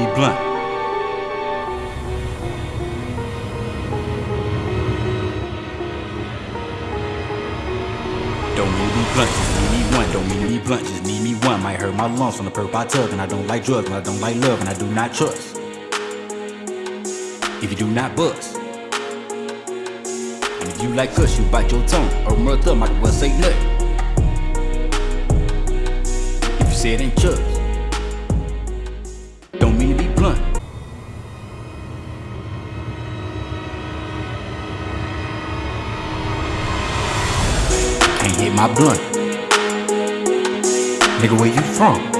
be blunt. Don't need me blunt, just need me one. Don't need me blunt, just need me one. Might hurt my lungs from the perp I took, and I don't like drugs, and I don't like love, and I do not trust. If you do not bust. And if you like cuss, you bite your tongue, or mother might as well say nothing. If you say it ain't trust. My blunt. Nigga, where you from?